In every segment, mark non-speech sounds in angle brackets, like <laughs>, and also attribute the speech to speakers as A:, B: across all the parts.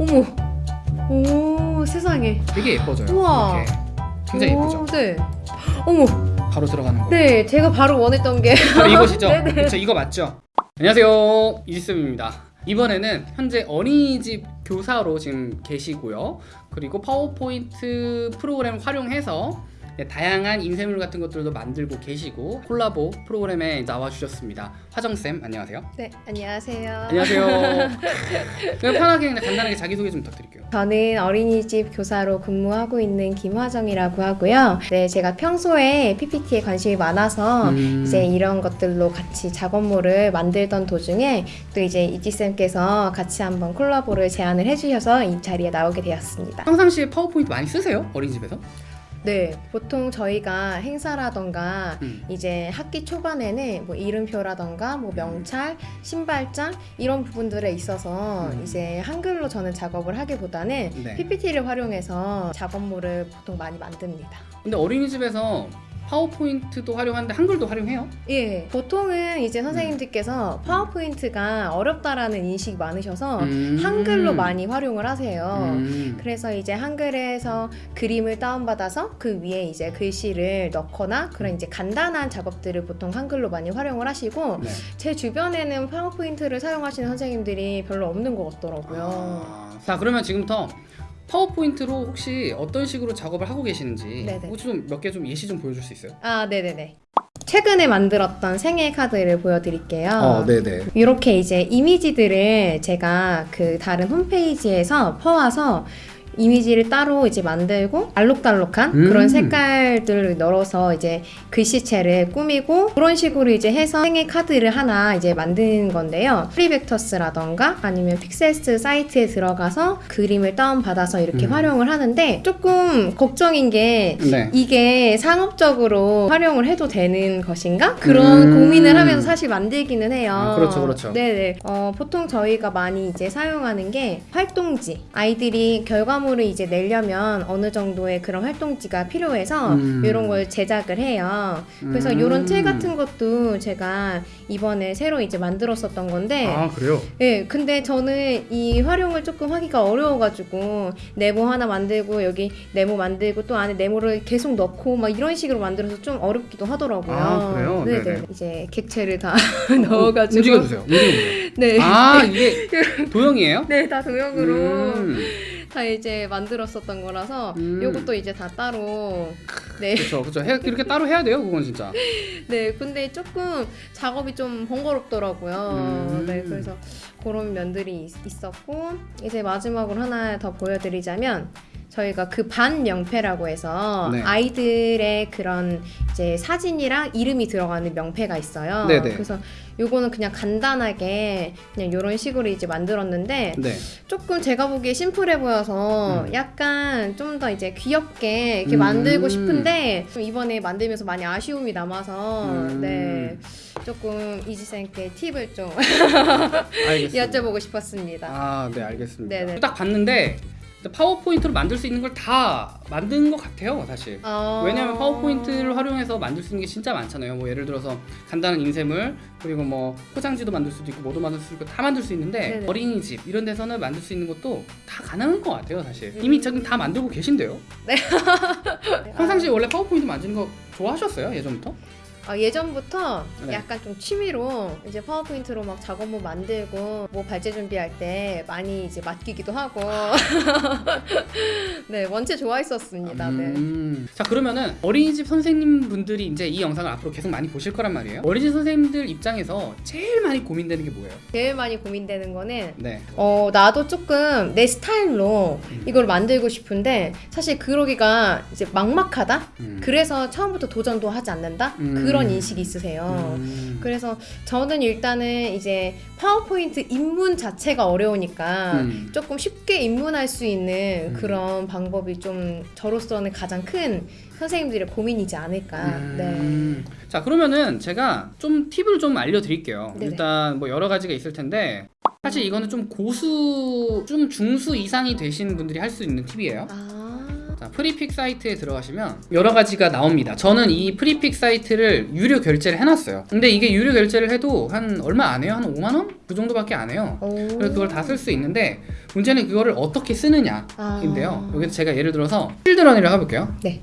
A: 어머. 오 세상에.
B: 되게 예뻐져요.
A: 우와.
B: 이렇게. 굉장히
A: 오,
B: 예쁘죠.
A: 네. 어머.
B: 바로 들어가는 거.
A: 네, 제가 바로 원했던 게.
B: 바로 이것이죠. <laughs>
A: 네네.
B: 그렇죠. 이거 맞죠? 안녕하세요. 이지쌤입니다. 이번에는 현재 어린이집 교사로 지금 계시고요. 그리고 파워포인트 프로그램 활용해서 네, 다양한 인쇄물 같은 것들도 만들고 계시고 콜라보 프로그램에 나와주셨습니다. 화정쌤 안녕하세요.
A: 네, 안녕하세요.
B: 안녕하세요. <laughs> 그냥 편하게 그냥 간단하게 자기소개 좀 부탁드릴게요.
A: 저는 어린이집 교사로 근무하고 있는 김화정이라고 하고요. 네, 제가 평소에 PPT에 관심이 많아서
B: 음,
A: 이제 이런 것들로 같이 작업물을 만들던 도중에 또 이제 이지쌤께서 같이 한번 콜라보를 제안을 해주셔서 이 자리에 나오게 되었습니다.
B: 평상시에 파워포인트 많이 쓰세요? 어린이집에서?
A: 네, 보통 저희가 행사라던가
B: 음.
A: 이제 학기 초반에는 뭐 이름표라던가 뭐 명찰, 신발장 이런 부분들에 있어서
B: 음.
A: 이제 한글로 저는 작업을 하기보다는
B: 네.
A: PPT를 활용해서 작업물을 보통 많이 만듭니다.
B: 근데 어린이집에서 파워포인트도 활용하는데 한글도 활용해요?
A: 예, 보통은 이제 선생님들께서 파워포인트가 어렵다라는 인식이 많으셔서
B: 음.
A: 한글로 많이 활용을 하세요.
B: 음.
A: 그래서 이제 한글에서 그림을 다운받아서 그 위에 이제 글씨를 넣거나 그런 이제 간단한 작업들을 보통 한글로 많이 활용을 하시고
B: 네.
A: 제 주변에는 파워포인트를 사용하시는 선생님들이 별로 없는 것 같더라고요.
B: 아, 자 그러면 지금부터 파워포인트로 혹시 어떤 식으로 작업을 하고 계시는지. 혹시 좀 몇 개 좀 예시 좀 보여줄 수 있어요?
A: 아, 네네네. 최근에 만들었던 생일 카드를 보여드릴게요.
B: 어, 네네.
A: 이렇게 이제 이미지들을 제가 그 다른 홈페이지에서 퍼와서 이미지를 따로 이제 만들고 알록달록한
B: 음.
A: 그런 색깔들을 넣어서 이제 글씨체를 꾸미고 그런 식으로 이제 해서 생일 카드를 하나 이제 만드는 건데요. 프리벡터스라던가 아니면 픽셀스 사이트에 들어가서 그림을 다운받아서 이렇게
B: 음.
A: 활용을 하는데 조금 걱정인 게
B: 네.
A: 이게 상업적으로 활용을 해도 되는 것인가? 그런
B: 음.
A: 고민을 하면서 사실 만들기는 해요.
B: 아, 그렇죠, 그렇죠.
A: 네네. 어, 보통 저희가 많이 이제 사용하는 게 활동지. 아이들이 결과 물을 이제 내려면 어느 정도의 그런 활동지가 필요해서
B: 음.
A: 이런 걸 제작을 해요. 그래서
B: 음.
A: 이런 틀 같은 것도 제가 이번에 새로 이제 만들었었던 건데
B: 아 그래요?
A: 네, 근데 저는 이 활용을 조금 하기가 어려워가지고 네모 하나 만들고 여기 네모 만들고 또 안에 네모를 계속 넣고 막 이런 식으로 만들어서 좀 어렵기도 하더라고요.
B: 아, 그래요?
A: 네네.
B: 네네.
A: 이제 객체를 다 <laughs> 넣어가지고
B: 움직여주세요. 움직여주세요.
A: 네,
B: 아 이게 <laughs> 도형이에요?
A: 네, 다 도형으로
B: 음.
A: 다 이제 만들었었던 거라서
B: 음.
A: 요것도 이제 다 따로 네,
B: 그렇죠, 그렇죠. 해- 이렇게 따로 해야 돼요, 그건 진짜. <laughs>
A: 네, 근데 조금 작업이 좀 번거롭더라고요.
B: 음.
A: 네, 그래서 그런 면들이 있- 있었고 이제 마지막으로 하나 더 보여드리자면 저희가 그 반 명패라고 해서
B: 네.
A: 아이들의 그런 이제 사진이랑 이름이 들어가는 명패가 있어요.
B: 네네.
A: 그래서 요거는 그냥 간단하게 그냥 이런 식으로 이제 만들었는데
B: 네.
A: 조금 제가 보기에 심플해 보여서
B: 음.
A: 약간 좀 더 이제 귀엽게 이렇게
B: 음.
A: 만들고 싶은데 좀 이번에 만들면서 많이 아쉬움이 남아서
B: 음.
A: 네 조금 이지쌤께 팁을 좀. <laughs> 여쭤보고 싶었습니다.
B: 아, 네, 알겠습니다.
A: 네네.
B: 딱 봤는데 파워포인트로 만들 수 있는 걸 다 만든 것 같아요, 사실.
A: 어...
B: 왜냐하면 파워포인트를 활용해서 만들 수 있는 게 진짜 많잖아요. 뭐 예를 들어서 간단한 인쇄물 그리고 뭐 포장지도 만들 수도 있고 뭐도 만들 수 있고 다 만들 수 있는데
A: 네네.
B: 어린이집 이런 데서는 만들 수 있는 것도 다 가능한 것 같아요, 사실.
A: 음.
B: 이미 저는 다 만들고 계신데요.
A: 네. <laughs>
B: 평상시에 원래 파워포인트 만드는 거 좋아하셨어요, 예전부터?
A: 아, 예전부터
B: 네.
A: 약간 좀 취미로 이제 파워포인트로 막 작업물 만들고 뭐 발제 준비할 때 많이 이제 맡기기도 하고 <laughs> 네 원체 좋아했었습니다. 네.
B: 음. 자 그러면은 어린이집 선생님 분들이 이제 이 영상을 앞으로 계속 많이 보실 거란 말이에요. 어린이집 선생님들 입장에서 제일 많이 고민되는 게 뭐예요?
A: 제일 많이 고민되는 거는
B: 네.
A: 어 나도 조금 내 스타일로
B: 음.
A: 이걸 만들고 싶은데 사실 그러기가 이제 막막하다.
B: 음.
A: 그래서 처음부터 도전도 하지 않는다.
B: 음.
A: 그런 인식이 있으세요.
B: 음.
A: 그래서 저는 일단은 이제 파워포인트 입문 자체가 어려우니까
B: 음.
A: 조금 쉽게 입문할 수 있는
B: 음.
A: 그런 방법이 좀 저로서는 가장 큰 선생님들의 고민이지 않을까. 네.
B: 음. 자 그러면은 제가 좀 팁을 좀 알려드릴게요.
A: 네네.
B: 일단 뭐 여러 가지가 있을 텐데 사실 이거는 좀 고수, 좀 중수 이상이 되신 분들이 할 수 있는 팁이에요.
A: 아.
B: 자, Freepik 사이트에 들어가시면 여러 가지가 나옵니다. 저는 이 Freepik 사이트를 유료 결제를 해놨어요. 근데 이게 유료 결제를 해도 한 얼마 안 해요? 한 5만 원? 그 정도밖에 안 해요.
A: 오.
B: 그래서 그걸 다 쓸 수 있는데 문제는 그거를 어떻게 쓰느냐 인데요.
A: 아.
B: 여기서 제가 예를 들어서 children이라고 해볼게요.
A: 네.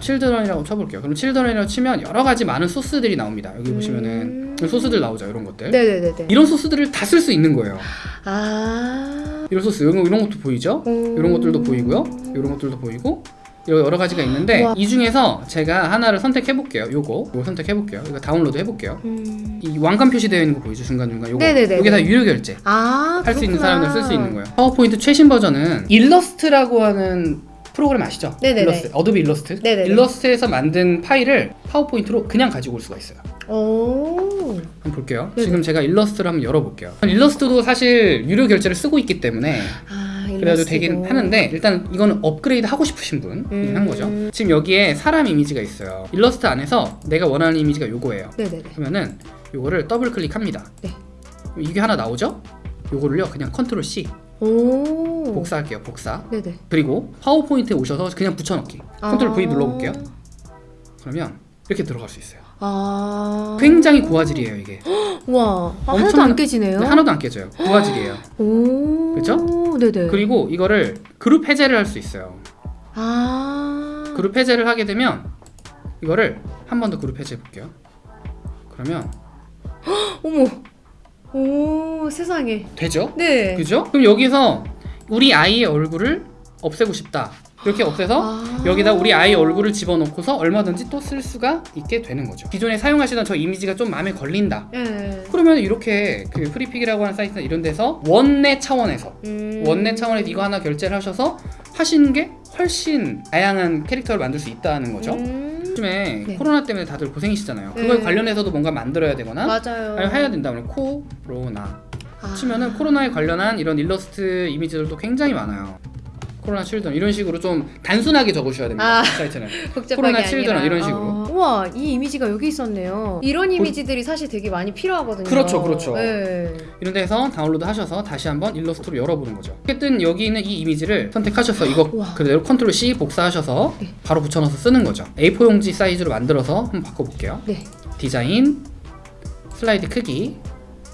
B: children이라고 쳐볼게요. 그럼 children이라고 치면 여러 가지 많은 소스들이 나옵니다. 여기 보시면은
A: 음.
B: 소스들 나오죠. 이런 것들.
A: 네네네네.
B: 이런 소스들을 다 쓸 수 있는 거예요.
A: 아.
B: 이런 소스 이런, 거- 이런 것도 보이죠?
A: 음.
B: 이런 것들도 보이고요. 이런 것들도 보이고 여러 가지가 있는데
A: 와.
B: 이 중에서 제가 하나를 선택해 볼게요. 요거 요거 선택해 볼게요. 이거 다운로드 해 볼게요.
A: 음.
B: 이 왕관 표시되어 있는 거 보이죠? 중간 중간 요거
A: 네네네.
B: 여기 다 유료 결제.
A: 아.
B: 할수 있는. 사람들 쓸 수 있는 거예요. 파워포인트 최신 버전은 일러스트라고 하는 프로그램 아시죠?
A: 네네네.
B: 일러스트, Adobe 일러스트.
A: 네네네.
B: 일러스트에서 만든 파일을 PowerPoint로 그냥 가지고 올 수가 있어요.
A: 오.
B: 한번 볼게요.
A: 네네.
B: 지금 제가 일러스트를 한번 열어볼게요. 일러스트도 사실 유료 결제를 쓰고 있기 때문에
A: 아.
B: 그래가지고 되긴. 하는데 일단 이거는 업그레이드 하고 싶으신 분이
A: 음.
B: 한 거죠. 지금 여기에 사람 이미지가 있어요. 일러스트 안에서 내가 원하는 이미지가 요거예요.
A: 네네네.
B: 그러면은 요거를 더블 클릭합니다.
A: 네.
B: 이게 하나 나오죠? 요거를요 그냥 control C
A: 오.
B: 복사할게요. 복사.
A: 네네.
B: 그리고 PowerPoint에 오셔서 그냥 붙여넣기. control V
A: 아.
B: 눌러볼게요. 그러면 이렇게 들어갈 수 있어요.
A: 아.
B: 굉장히 고화질이에요 이게. <gasps>
A: 와. 아, 하나도 안 깨지네요.
B: 하나도 안 깨져요. 고화질이에요. <gasps>
A: 오.
B: 그쵸?
A: 네네.
B: 그리고 이거를 그룹 해제를 할 수 있어요.
A: 아.
B: 그룹 해제를 하게 되면 이거를 한 번 더 그룹 해제해 볼게요. 그러면 <gasps>
A: 어머. 오, 세상에.
B: 되죠?
A: 네.
B: 그죠? 그럼 여기서 우리 아이의 얼굴을 없애고 싶다. 이렇게 없애서
A: 아.
B: 여기다 우리 아이 얼굴을 집어넣고서 얼마든지 또 쓸 수가 있게 되는 거죠. 기존에 사용하시던 저 이미지가 좀 마음에 걸린다.
A: 네.
B: 그러면 이렇게 그 Freepik이라고 하는 사이트나 이런 데서 원내 차원에서
A: 음.
B: 원내 차원에서 이거 하나 결제를 하셔서 하시는 게 훨씬 다양한 캐릭터를 만들 수 있다는 거죠.
A: 음.
B: 요즘에
A: 네.
B: 코로나 때문에 다들 고생이시잖아요. 그걸
A: 네.
B: 관련해서도 뭔가 만들어야 되거나
A: 맞아요.
B: 아니면 해야 된다 그러면 코로나
A: 아.
B: 치면은 코로나에 관련한 이런 일러스트 이미지들도 굉장히 많아요. 코로나 children 이런 식으로 좀 단순하게 적으셔야 됩니다.
A: 아.
B: 사이트는. <laughs> 코로나. children 이런 식으로.
A: 어. 우와, 이 이미지가 여기 있었네요. 이런 이미지들이 사실 되게 많이 필요하거든요.
B: 그렇죠, 그렇죠.
A: 네.
B: 이런 데서 다운로드 하셔서 다시 한번 일러스트로 열어보는 거죠. 어쨌든 여기 있는 이 이미지를 선택하셔서 이거 <gasps>
A: 우와.
B: 그대로 control C 복사하셔서
A: 네.
B: 바로 붙여넣어서 쓰는 거죠. A4 용지 사이즈로 만들어서 한번 바꿔볼게요.
A: 네.
B: 디자인, 슬라이드 크기,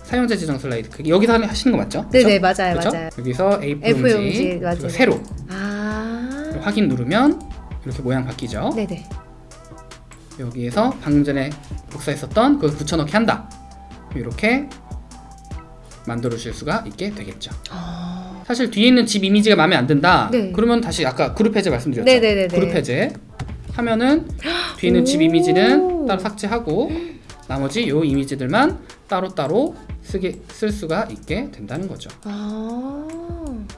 B: 사용자 지정 슬라이드 크기 여기서 하시는 거 맞죠?
A: 네네, 맞아요,
B: 그쵸?
A: 맞아요.
B: 여기서 A4
A: A4
B: 용지,
A: 맞아요.
B: 세로
A: 아.
B: 확인 누르면 이렇게 모양 바뀌죠.
A: 네네.
B: 여기에서 방금 전에 복사했었던 그걸 붙여넣기 한다. 이렇게 만들어 주실 수가 있게 되겠죠.
A: 아.
B: 사실 뒤에 있는 집 이미지가 마음에 안 든다.
A: 네.
B: 그러면 다시 아까 그룹 해제 말씀드렸죠.
A: 네네네네.
B: 그룹 해제 하면은 뒤에 있는 집
A: 오.
B: 이미지는 따로 삭제하고 나머지 요 이미지들만 따로따로 쓰게 쓸 수가 있게 된다는 거죠.
A: 아.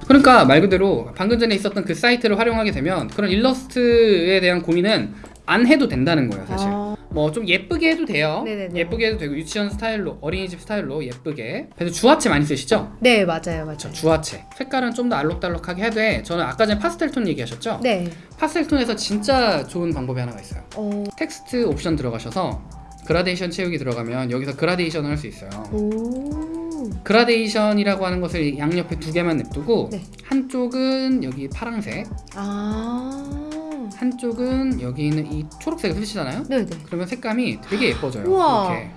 B: 그러니까 말 그대로 방금 전에 있었던 그 사이트를 활용하게 되면 그런 일러스트에 대한 고민은 안 해도 된다는 거예요, 사실.
A: 아.
B: 뭐 좀 예쁘게 해도 돼요.
A: 네네네.
B: 예쁘게 해도 되고 유치원 스타일로 어린이집 스타일로 예쁘게. 그래서 주화체 많이 쓰시죠?
A: 네, 맞아요, 맞아요.
B: 저 주화체. 색깔은 좀 더 알록달록하게 해도 저는 아까 전에 파스텔 톤 얘기하셨죠?
A: 네.
B: 파스텔 톤에서 진짜 좋은 방법이 하나가 있어요.
A: 어.
B: 텍스트 옵션 들어가셔서 그라데이션 채우기 들어가면 여기서 그라데이션을 할 수 있어요.
A: 오.
B: 그라데이션이라고 하는 것을 양옆에 두 개만 냅두고
A: 네.
B: 한쪽은 여기 파랑색,
A: 아.
B: 한쪽은 여기 있는 이 초록색을 쓰시잖아요.
A: 네네.
B: 그러면 색감이 되게 예뻐져요.
A: 우와.
B: 이렇게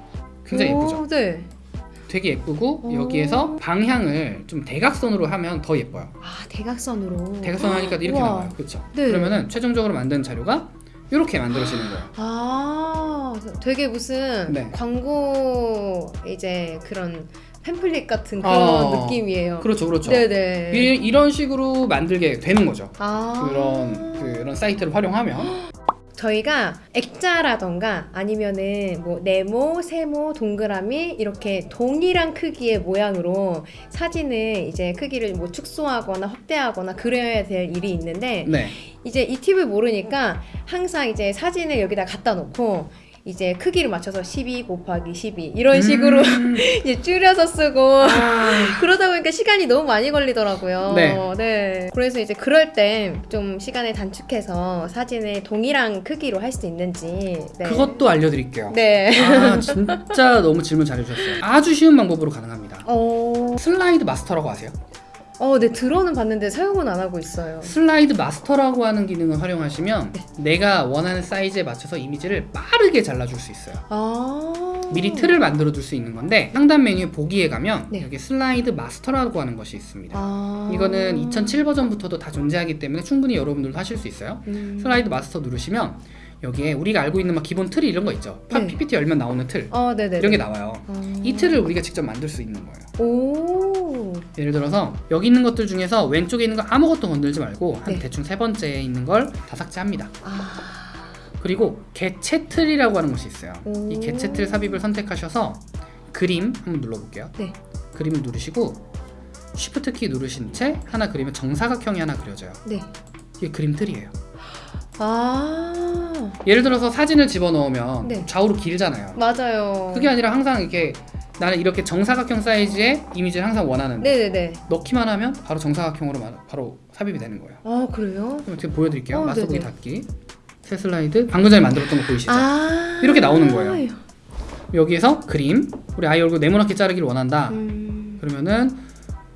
B: 굉장히
A: 오,
B: 예쁘죠.
A: 네.
B: 되게 예쁘고
A: 오.
B: 여기에서 방향을 좀 대각선으로 하면 더 예뻐요.
A: 아, 대각선으로.
B: 대각선 하니까 이렇게
A: 우와.
B: 나와요. 그렇죠?
A: 네.
B: 그러면은 최종적으로 만든 자료가 이렇게 만들어지는 거예요.
A: 아, 되게 무슨
B: 네.
A: 광고 이제 그런 팸플릿 같은 그런
B: 어,
A: 느낌이에요.
B: 그렇죠, 그렇죠.
A: 네네.
B: 이, 이런 식으로 만들게 되는 거죠.
A: 아.
B: 그런 그런 사이트를 활용하면 <gasps>
A: 저희가 액자라던가 아니면은 뭐 네모, 세모, 동그라미 이렇게 동일한 크기의 모양으로 사진을 이제 크기를 뭐 축소하거나 확대하거나 그려야 될 일이 있는데
B: 네.
A: 이제 이 팁을 모르니까 항상 이제 사진을 여기다 갖다 놓고 이제 크기를 맞춰서 12 곱하기 12 이런 식으로
B: 음. <laughs>
A: 이제 줄여서 쓰고
B: 아. <laughs>
A: 그러다 보니까 시간이 너무 많이 걸리더라고요.
B: 네.
A: 네. 그래서 이제 그럴 때 좀 시간을 단축해서 사진을 동일한 크기로 할 수 있는지. 네.
B: 그것도 알려드릴게요.
A: 네.
B: 아 진짜 너무 질문 잘해주셨어요. 아주 쉬운 방법으로 가능합니다.
A: 어.
B: 슬라이드 마스터라고 아세요?
A: 어, 네 들어는 봤는데 사용은 안 하고 있어요.
B: 슬라이드 마스터라고 하는 기능을 활용하시면
A: 네.
B: 내가 원하는 사이즈에 맞춰서 이미지를 빠르게 잘라줄 수 있어요.
A: 아.
B: 미리 틀을 만들어 둘수 있는 건데 상단 메뉴 보기에 가면
A: 네.
B: 여기 슬라이드 마스터라고 하는 것이 있습니다.
A: 아.
B: 이거는 2007 버전부터도 다 존재하기 때문에 충분히 여러분들도 하실 수 있어요.
A: 음.
B: 슬라이드 마스터 누르시면 여기에 우리가 알고 있는 막 기본 틀이 이런 거 있죠. 팝
A: 네.
B: PPT 열면 나오는 틀
A: 어.
B: 이런 게 나와요.
A: 아.
B: 이 틀을 우리가 직접 만들 수 있는 거예요.
A: 오.
B: 예를 들어서 여기 있는 것들 중에서 왼쪽에 있는 거 아무것도 건들지 말고 한
A: 네.
B: 대충 세 번째에 있는 걸 다 삭제합니다.
A: 아.
B: 그리고 개체 틀이라고 하는 것이 있어요.
A: 오.
B: 이 개체 틀 삽입을 선택하셔서 그림 한번 눌러볼게요.
A: 네.
B: 그림을 누르시고 쉬프트 키 누르신 채 하나 그리면 정사각형이 하나 그려져요.
A: 네.
B: 이게 그림 틀이에요.
A: 아.
B: 예를 들어서 사진을 집어넣으면
A: 네.
B: 좌우로 길잖아요.
A: 맞아요.
B: 그게 아니라 항상 이렇게 나는 이렇게 정사각형 사이즈의 이미지를 항상 원하는데
A: 네, 네, 네.
B: 넣기만 하면 바로 정사각형으로 마- 바로 삽입이 되는 거예요.
A: 아, 그래요?
B: 그럼 제가 보여드릴게요.
A: 어,
B: 마스터보기
A: 네네.
B: 닫기. 새 슬라이드. 방금 전에 만들었던 거 보이시죠?
A: 아.
B: 이렇게 나오는 거예요. 여기에서 그림. 우리 아이 얼굴 네모나게 자르기를 원한다.
A: 음.
B: 그러면은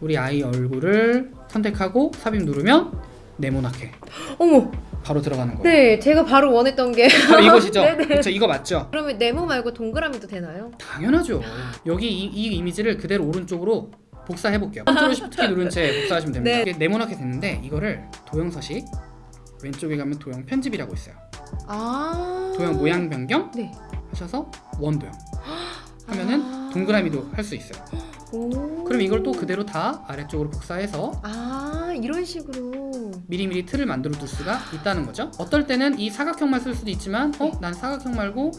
B: 우리 아이 얼굴을 선택하고 삽입 누르면 네모나게
A: 어머.
B: 바로 들어가는 거예요.
A: 네, 제가 바로 원했던 게
B: 바로 <laughs> 이것이죠.
A: 네네.
B: 그렇죠. 이거 맞죠?
A: 그러면 네모 말고 동그라미도 되나요?
B: 당연하죠. 여기 이, 이 이미지를 그대로 오른쪽으로 복사해 볼게요. 컨트롤 shift 키 누른 채 복사하시면 됩니다.
A: 네.
B: 이게 네모나게 됐는데 이거를 도형 서식 왼쪽에 가면 도형 편집이라고 있어요.
A: 아.
B: 도형 모양 변경
A: 네.
B: 하셔서 원도형 하면은
A: 아.
B: 동그라미도 할 수 있어요.
A: 오.
B: 그럼 이걸 또 그대로 다 아래쪽으로 복사해서
A: 아, 이런 식으로.
B: 미리미리 틀을 만들어 둘 수가 있다는 거죠. 어떨 때는 이 사각형만 쓸 수도 있지만 어? 난 사각형 말고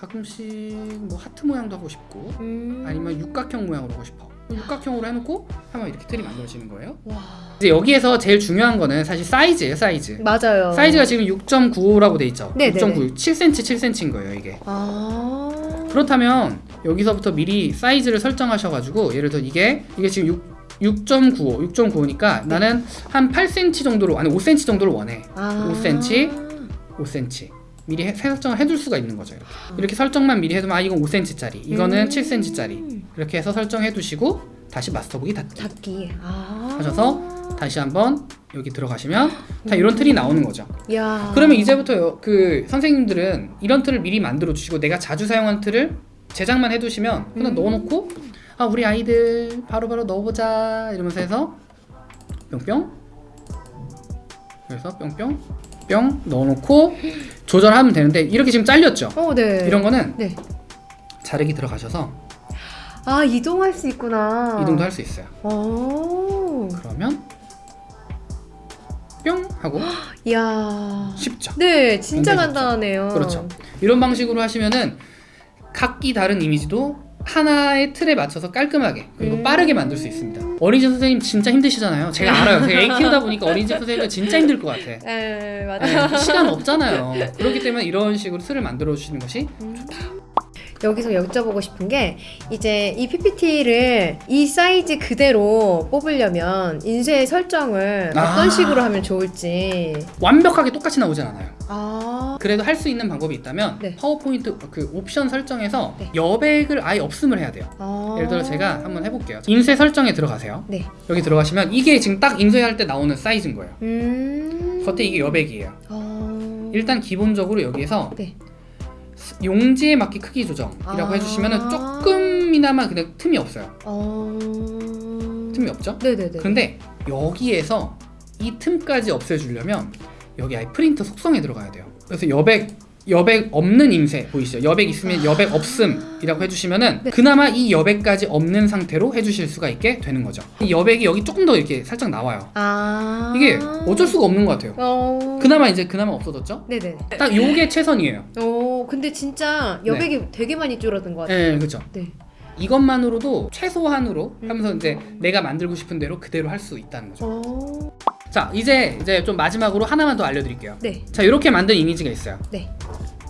B: 가끔씩 뭐 하트 모양도 하고 싶고
A: 음.
B: 아니면 육각형 모양으로 하고 싶어. 육각형으로 해놓고 하면 이렇게 틀이 만들어지는 거예요.
A: 와.
B: 이제 여기에서 제일 중요한 거는 사실 사이즈예요, 사이즈.
A: 맞아요.
B: 사이즈가 지금 6.95라고 돼 있죠.
A: 네, 네,
B: 6.9, 7cm, 7cm인 거예요, 이게.
A: 아.
B: 그렇다면 여기서부터 미리 사이즈를 설정하셔가지고 예를 들어 이게 이게 지금 6 6.95, 6.95니까 나는 한 8cm 정도로 아니 5cm 정도를 원해.
A: 아.
B: 5cm. 5cm. 미리 해, 설정을 해둘 수가 있는 거죠. 이렇게, 이렇게 설정만 미리 해두면 아 이건 5cm짜리, 이거는
A: 음.
B: 7cm짜리 이렇게 해서 설정해 두시고 다시 마스터보기 닫기
A: 닫기. 아.
B: 하셔서 다시 한번 여기 들어가시면 다 이런 틀이 나오는 거죠.
A: 야.
B: 그러면 이제부터 요- 그 선생님들은 이런 틀을 미리 만들어 주시고 내가 자주 사용한 틀을 제작만 해두시면 그냥
A: 음.
B: 넣어놓고 아 우리 아이들 바로 바로 넣어보자 이러면서 해서 뿅뿅 그래서 뿅뿅 뿅 넣어놓고 조절하면 되는데 이렇게 지금 잘렸죠
A: 어, 네.
B: 이런 거는
A: 네.
B: 자르기 들어가셔서
A: 아, 이동할 수 있구나.
B: 이동도 할 수 있어요
A: 오.
B: 그러면 뿅 하고 <gasps>
A: 이야.
B: 쉽죠
A: 네, 진짜 간단하네요.
B: 그렇죠. 이런 방식으로 하시면은 각기 다른 이미지도 하나의 틀에 맞춰서 깔끔하게 그리고
A: 음.
B: 빠르게 만들 수 있습니다. 어린이집 선생님 진짜 힘드시잖아요. 제가 알아요. 제가 애 키우다 보니까 <laughs> 어린이집 선생님은 진짜 힘들 것 같아.
A: 네, 맞아요.
B: 네, 시간 없잖아요. <laughs> 그렇기 때문에 이런 식으로 틀을 만들어 주시는 것이
A: 여기서 여쭤보고 싶은 게 이제 이 PPT를 이 사이즈 그대로 뽑으려면 인쇄 설정을
B: 아.
A: 어떤 식으로 하면 좋을지.
B: 완벽하게 똑같이 나오진 않아요.
A: 아.
B: 그래도 할 수 있는 방법이 있다면
A: 네.
B: 파워포인트 그 옵션 설정에서
A: 네.
B: 여백을 아예 없음을 해야 돼요.
A: 아.
B: 예를 들어 제가 한번 해볼게요. 인쇄 설정에 들어가세요.
A: 네.
B: 여기 들어가시면 이게 지금 딱 인쇄할 때 나오는 사이즈인 거예요.
A: 음.
B: 겉에 이게 여백이에요.
A: 아.
B: 일단 기본적으로 여기에서
A: 네.
B: 용지에 맞게 크기 조정이라고
A: 아.
B: 해주시면 조금이나마 그냥 틈이 없어요.
A: 어.
B: 틈이 없죠?
A: 네네네.
B: 그런데 여기에서 이 틈까지 없애주려면 여기 아예 프린터 속성에 들어가야 돼요. 그래서 여백 여백 없는 임세 보이시죠? 여백 있으면 여백 없음이라고 해주시면은
A: 네.
B: 그나마 이 여백까지 없는 상태로 해주실 수가 있게 되는 거죠. 이 여백이 여기 조금 더 이렇게 살짝 나와요.
A: 아.
B: 이게 어쩔 수가 없는 것 같아요.
A: 어.
B: 그나마 이제 그나마 없어졌죠?
A: 네네.
B: 딱 요게 최선이에요.
A: 어, 근데 진짜 여백이 되게 많이 줄어든 것 같아요.
B: 네, 그렇죠.
A: 네.
B: 이것만으로도 최소한으로
A: 음.
B: 하면서 이제 내가 만들고 싶은 대로 그대로 할 수 있다는 거죠.
A: 어.
B: 자, 이제 이제 좀 마지막으로 하나만 더 알려드릴게요.
A: 네.
B: 자, 이렇게 만든 이미지가 있어요.
A: 네.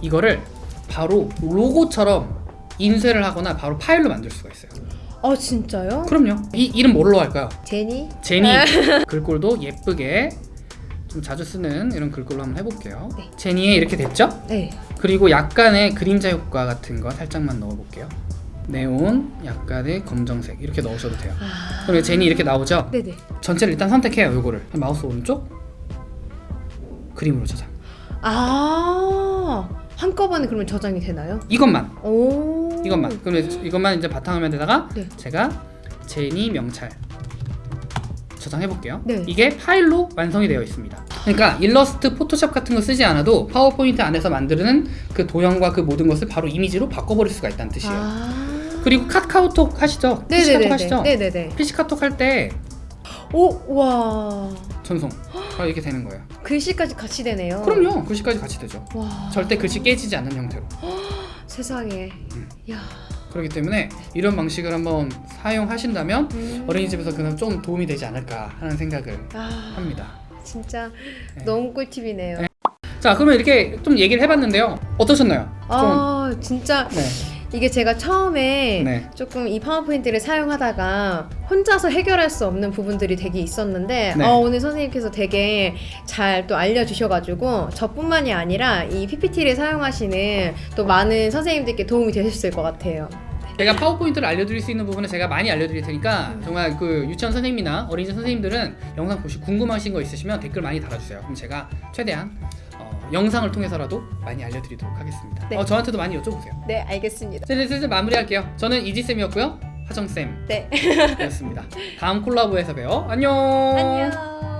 B: 이거를 바로 로고처럼 인쇄를 하거나 바로 파일로 만들 수가 있어요.
A: 아 진짜요?
B: 그럼요. 이 이름 뭘로 할까요?
A: 제니?
B: 제니 <laughs> 글꼴도 예쁘게 좀 자주 쓰는 이런 글꼴로 한번 해볼게요.
A: 네.
B: 제니에 이렇게 됐죠?
A: 네.
B: 그리고 약간의 그림자 효과 같은 거 살짝만 넣어볼게요. 네온, 약간의 검정색 이렇게 넣으셔도 돼요.
A: 아.
B: 그리고 제니 이렇게 나오죠?
A: 네네.
B: 전체를 일단 선택해요. 요거를 마우스 오른쪽 그림으로 저장.
A: 아 한꺼번에 그러면 저장이 되나요?
B: 이것만
A: 오.
B: 이것만 그러면 이것만 이제 바탕화면에다가
A: 네.
B: 제가 제니 명찰 저장해 볼게요.
A: 네.
B: 이게 파일로 완성이 되어 있습니다. 그러니까 일러스트, 포토샵 같은 거 쓰지 않아도 파워포인트 안에서 만드는 그 도형과 그 모든 것을 바로 이미지로 바꿔버릴 수가 있다는 뜻이에요.
A: 아.
B: 그리고 카카오톡 하시죠? PC 카톡
A: 네네네.
B: 하시죠?
A: 네네네.
B: PC 카톡 할 때
A: 오 와.
B: 전송 바로 이렇게 되는 거예요.
A: 글씨까지 같이 되네요.
B: 그럼요. 글씨까지 같이 되죠.
A: 와.
B: 절대 글씨 깨지지 않는 형태로. <gasps>
A: 세상에.
B: 음.
A: 야.
B: 그렇기 때문에 이런 방식을 한번 사용하신다면
A: 음.
B: 어린이집에서 그나마 좀 도움이 되지 않을까 하는 생각을
A: 아.
B: 합니다.
A: 진짜
B: 네.
A: 너무 꿀팁이네요.
B: 네. 자, 그러면 이렇게 좀 얘기를 해봤는데요. 어떠셨나요?
A: 아 진짜
B: 좀, 네.
A: 이게 제가 처음에
B: 네.
A: 조금 이 파워포인트를 사용하다가 혼자서 해결할 수 없는 부분들이 되게 있었는데
B: 네.
A: 어, 오늘 선생님께서 되게 잘 또 알려주셔가지고 저뿐만이 아니라 이 PPT를 사용하시는 또 많은 선생님들께 도움이 되셨을 것 같아요.
B: 제가 파워포인트를 알려드릴 수 있는 부분은 제가 많이 알려드릴 테니까
A: 음.
B: 정말 그 유치원 선생님이나 어린이집 선생님들은 영상 보시고 궁금하신 거 있으시면 댓글 많이 달아주세요. 그럼 제가 최대한 어, 영상을 통해서라도 많이 알려드리도록 하겠습니다.
A: 네.
B: 어, 저한테도 많이 여쭤보세요.
A: 네 알겠습니다.
B: 슬슬 슬슬 마무리할게요. 저는 이지쌤이었고요. 하정쌤이었습니다.
A: 네
B: 다음 콜라보에서 봬요. 안녕.
A: 안녕.